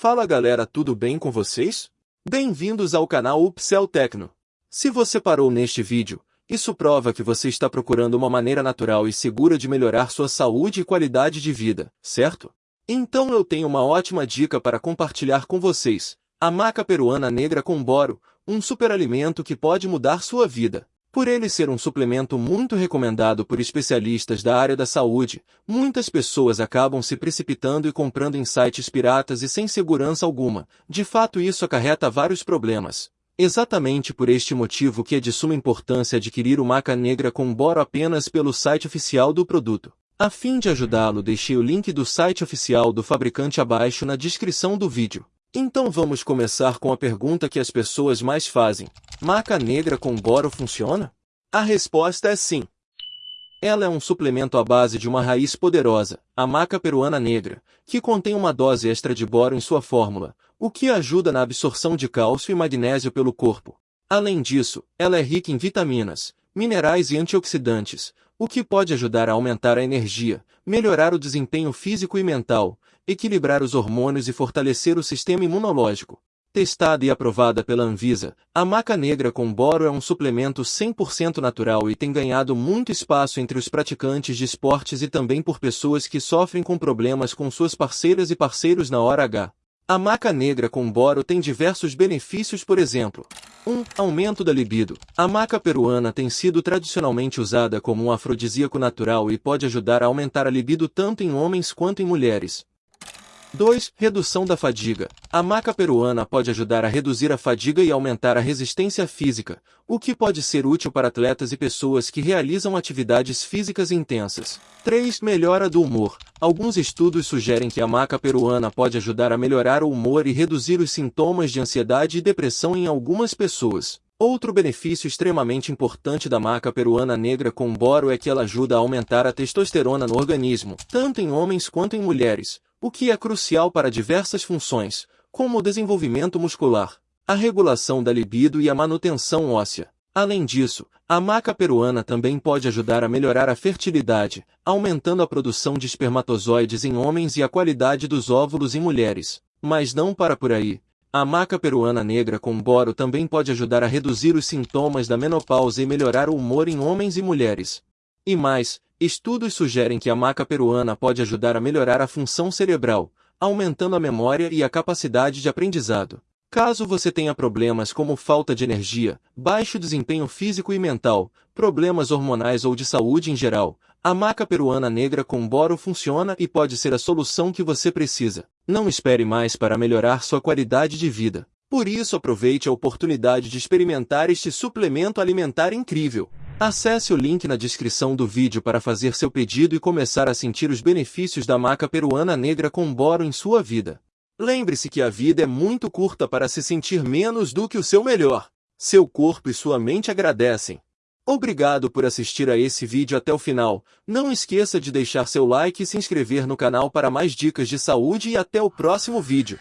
Fala galera, tudo bem com vocês? Bem-vindos ao canal Upsell Tecno. Se você parou neste vídeo, isso prova que você está procurando uma maneira natural e segura de melhorar sua saúde e qualidade de vida, certo? Então eu tenho uma ótima dica para compartilhar com vocês. A maca peruana negra com boro, um superalimento que pode mudar sua vida. Por ele ser um suplemento muito recomendado por especialistas da área da saúde, muitas pessoas acabam se precipitando e comprando em sites piratas e sem segurança alguma. De fato isso acarreta vários problemas. Exatamente por este motivo que é de suma importância adquirir o maca negra com boro apenas pelo site oficial do produto. A fim de ajudá-lo deixei o link do site oficial do fabricante abaixo na descrição do vídeo. Então vamos começar com a pergunta que as pessoas mais fazem. Maca negra com boro funciona? A resposta é sim. Ela é um suplemento à base de uma raiz poderosa, a maca peruana negra, que contém uma dose extra de boro em sua fórmula, o que ajuda na absorção de cálcio e magnésio pelo corpo. Além disso, ela é rica em vitaminas, minerais e antioxidantes, o que pode ajudar a aumentar a energia, melhorar o desempenho físico e mental, equilibrar os hormônios e fortalecer o sistema imunológico. Testada e aprovada pela Anvisa, a maca negra com boro é um suplemento 100% natural e tem ganhado muito espaço entre os praticantes de esportes e também por pessoas que sofrem com problemas com suas parceiras e parceiros na hora H. A maca negra com boro tem diversos benefícios por exemplo. 1. Um, aumento da libido. A maca peruana tem sido tradicionalmente usada como um afrodisíaco natural e pode ajudar a aumentar a libido tanto em homens quanto em mulheres. 2. Redução da fadiga. A maca peruana pode ajudar a reduzir a fadiga e aumentar a resistência física, o que pode ser útil para atletas e pessoas que realizam atividades físicas intensas. 3. Melhora do humor. Alguns estudos sugerem que a maca peruana pode ajudar a melhorar o humor e reduzir os sintomas de ansiedade e depressão em algumas pessoas. Outro benefício extremamente importante da maca peruana negra com boro é que ela ajuda a aumentar a testosterona no organismo, tanto em homens quanto em mulheres, o que é crucial para diversas funções, como o desenvolvimento muscular, a regulação da libido e a manutenção óssea. Além disso, a maca peruana também pode ajudar a melhorar a fertilidade, aumentando a produção de espermatozoides em homens e a qualidade dos óvulos em mulheres. Mas não para por aí. A maca peruana negra com boro também pode ajudar a reduzir os sintomas da menopausa e melhorar o humor em homens e mulheres. E mais, Estudos sugerem que a maca peruana pode ajudar a melhorar a função cerebral, aumentando a memória e a capacidade de aprendizado. Caso você tenha problemas como falta de energia, baixo desempenho físico e mental, problemas hormonais ou de saúde em geral, a maca peruana negra com boro funciona e pode ser a solução que você precisa. Não espere mais para melhorar sua qualidade de vida. Por isso aproveite a oportunidade de experimentar este suplemento alimentar incrível. Acesse o link na descrição do vídeo para fazer seu pedido e começar a sentir os benefícios da maca peruana negra com boro em sua vida. Lembre-se que a vida é muito curta para se sentir menos do que o seu melhor. Seu corpo e sua mente agradecem. Obrigado por assistir a esse vídeo até o final. Não esqueça de deixar seu like e se inscrever no canal para mais dicas de saúde e até o próximo vídeo.